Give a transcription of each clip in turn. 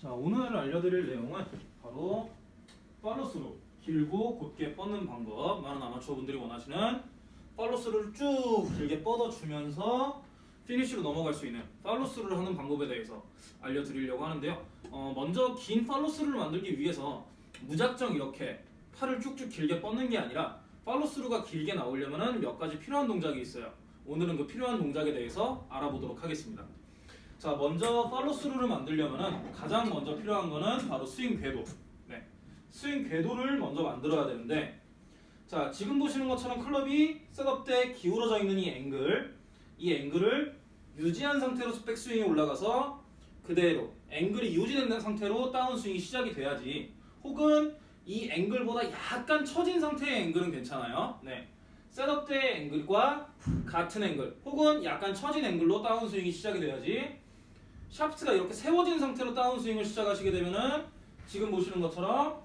자 오늘 알려드릴 내용은 바로 팔로스루 길고 곧게 뻗는 방법. 많은 아마추어 분들이 원하시는 팔로스루를 쭉 길게 뻗어주면서 피니쉬로 넘어갈 수 있는 팔로스루를 하는 방법에 대해서 알려드리려고 하는데요. 어, 먼저 긴 팔로스루를 만들기 위해서 무작정 이렇게 팔을 쭉쭉 길게 뻗는 게 아니라 팔로스루가 길게 나오려면 몇 가지 필요한 동작이 있어요. 오늘은 그 필요한 동작에 대해서 알아보도록 하겠습니다 자 먼저 팔로스루를 만들려면 가장 먼저 필요한 거는 바로 스윙 궤도 네. 스윙 궤도를 먼저 만들어야 되는데 자 지금 보시는 것처럼 클럽이 setup 때 기울어져 있는 이 앵글 이 앵글을 유지한 상태로 백스윙이 올라가서 그대로 앵글이 유지된 상태로 다운스윙이 시작이 돼야지 혹은 이 앵글보다 약간 처진 상태의 앵글은 괜찮아요 네. setup 때 앵글과 같은 앵글 혹은 약간 처진 앵글로 다운스윙이 시작이 돼야지 샤프트가 이렇게 세워진 상태로 다운스윙을 시작하시게 되면은 지금 보시는 것처럼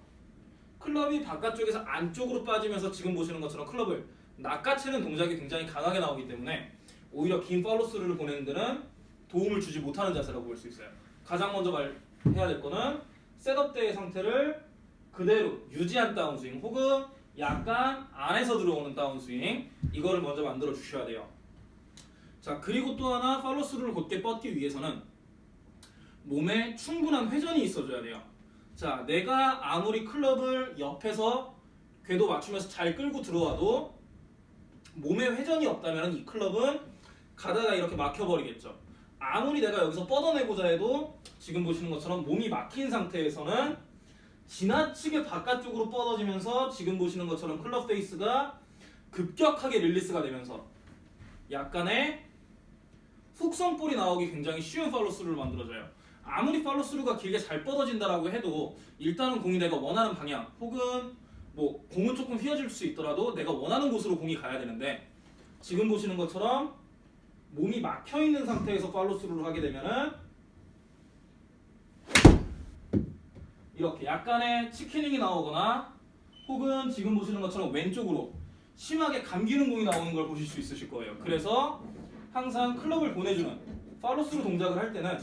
클럽이 바깥쪽에서 안쪽으로 빠지면서 지금 보시는 것처럼 클럽을 낚아채는 동작이 굉장히 강하게 나오기 때문에 오히려 긴 팔로스루를 보내는 데는 도움을 주지 못하는 자세라고 볼 수 있어요. 가장 먼저 말해야 될 거는 setup 때의 상태를 그대로 유지한 다운스윙 혹은 약간 안에서 들어오는 다운스윙 이거를 먼저 만들어 주셔야 돼요. 자 그리고 또 하나 팔로스루를 곧게 뻗기 위해서는 몸에 충분한 회전이 있어줘야 돼요. 자, 내가 아무리 클럽을 옆에서 궤도 맞추면서 잘 끌고 들어와도 몸에 회전이 없다면 이 클럽은 가다가 이렇게 막혀버리겠죠. 아무리 내가 여기서 뻗어내고자 해도 지금 보시는 것처럼 몸이 막힌 상태에서는 지나치게 바깥쪽으로 뻗어지면서 지금 보시는 것처럼 클럽 face가 급격하게 release가 되면서 약간의 훅성 볼이 나오기 굉장히 쉬운 팔로스루를 만들어줘요. 아무리 팔로스루가 길게 잘 뻗어진다라고 해도 일단은 공이 내가 원하는 방향 혹은 뭐 공은 조금 휘어질 수 있더라도 내가 원하는 곳으로 공이 가야 되는데 지금 보시는 것처럼 몸이 막혀 있는 상태에서 팔로스루를 하게 되면은 이렇게 약간의 치키닝이 나오거나 혹은 지금 보시는 것처럼 왼쪽으로 심하게 감기는 공이 나오는 걸 보실 수 있으실 거예요. 그래서 항상 클럽을 보내주는 팔로스루 동작을 할 때는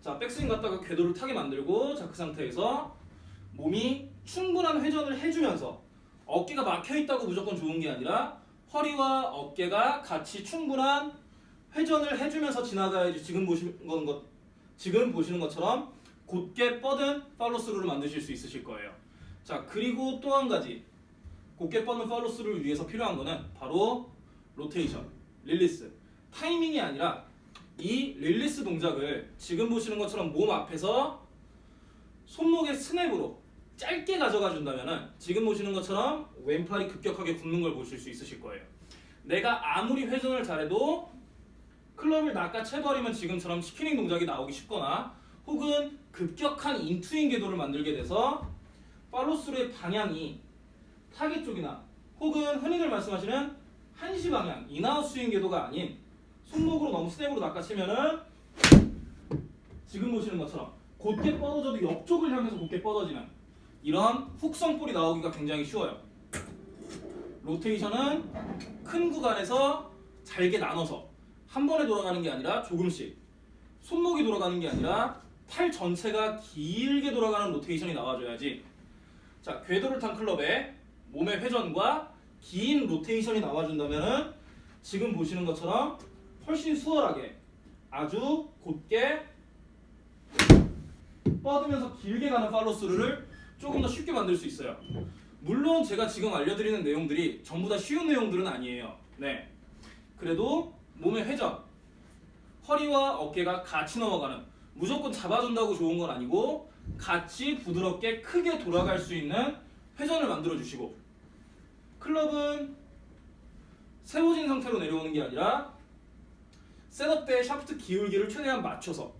자 백스윙 갔다가 궤도를 타게 만들고 자 그 상태에서 몸이 충분한 회전을 해주면서 어깨가 막혀 있다고 무조건 좋은 게 아니라 허리와 어깨가 같이 충분한 회전을 해주면서 지나가야지 지금 보시는 건 것, 지금 보시는 것처럼 곧게 뻗은 팔로스루를 만드실 수 있으실 거예요. 자 그리고 또 한 가지 곧게 뻗는 팔로스루를 위해서 필요한 거는 바로 로테이션, release, 타이밍이 아니라 이 release 동작을 지금 보시는 것처럼 몸 앞에서 손목의 스냅으로 짧게 가져가 준다면은 지금 보시는 것처럼 왼팔이 급격하게 굽는 걸 보실 수 있으실 거예요. 내가 아무리 회전을 잘해도 클럽을 낚아채버리면 지금처럼 chicken wing 동작이 나오기 쉽거나 혹은 급격한 in to in 궤도를 만들게 돼서 팔로스루의 방향이 타겟 쪽이나 혹은 흔히들 말씀하시는 한시 방향 in out 스윙 궤도가 아닌 손목으로 너무 스냅으로 낚아채면은 지금 보시는 것처럼 곧게 뻗어져도 옆쪽을 향해서 곧게 뻗어지는 이런 훅성 볼이 나오기가 굉장히 쉬워요. 로테이션은 큰 구간에서 잘게 나눠서 한 번에 돌아가는 게 아니라 조금씩 손목이 돌아가는 게 아니라 팔 전체가 길게 돌아가는 로테이션이 나와줘야지 자 궤도를 탄 클럽에 몸의 회전과 긴 로테이션이 나와준다면은 지금 보시는 것처럼 훨씬 수월하게 아주 곧게 뻗으면서 길게 가는 팔로스루를 조금 더 쉽게 만들 수 있어요. 물론 제가 지금 알려드리는 내용들이 전부 다 쉬운 내용들은 아니에요. 네. 그래도 몸의 회전, 허리와 어깨가 같이 넘어가는 무조건 잡아준다고 좋은 건 아니고 같이 부드럽게 크게 돌아갈 수 있는 회전을 만들어 주시고 클럽은 세워진 상태로 내려오는 게 아니라 setup 때 샤프트 기울기를 최대한 맞춰서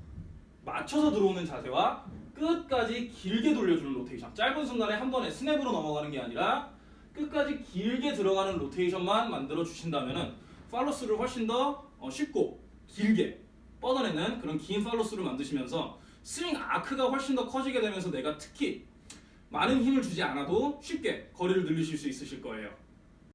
맞춰서 들어오는 자세와 끝까지 길게 돌려주는 로테이션. 짧은 순간에 한 번에 스냅으로 넘어가는 게 아니라 끝까지 길게 들어가는 로테이션만 만들어 주신다면 팔로스를 훨씬 더 어, 쉽고 길게 뻗어내는 그런 긴 팔로스를 만드시면서 스윙 아크가 훨씬 더 커지게 되면서 내가 특히 많은 힘을 주지 않아도 쉽게 거리를 늘리실 수 있으실 거예요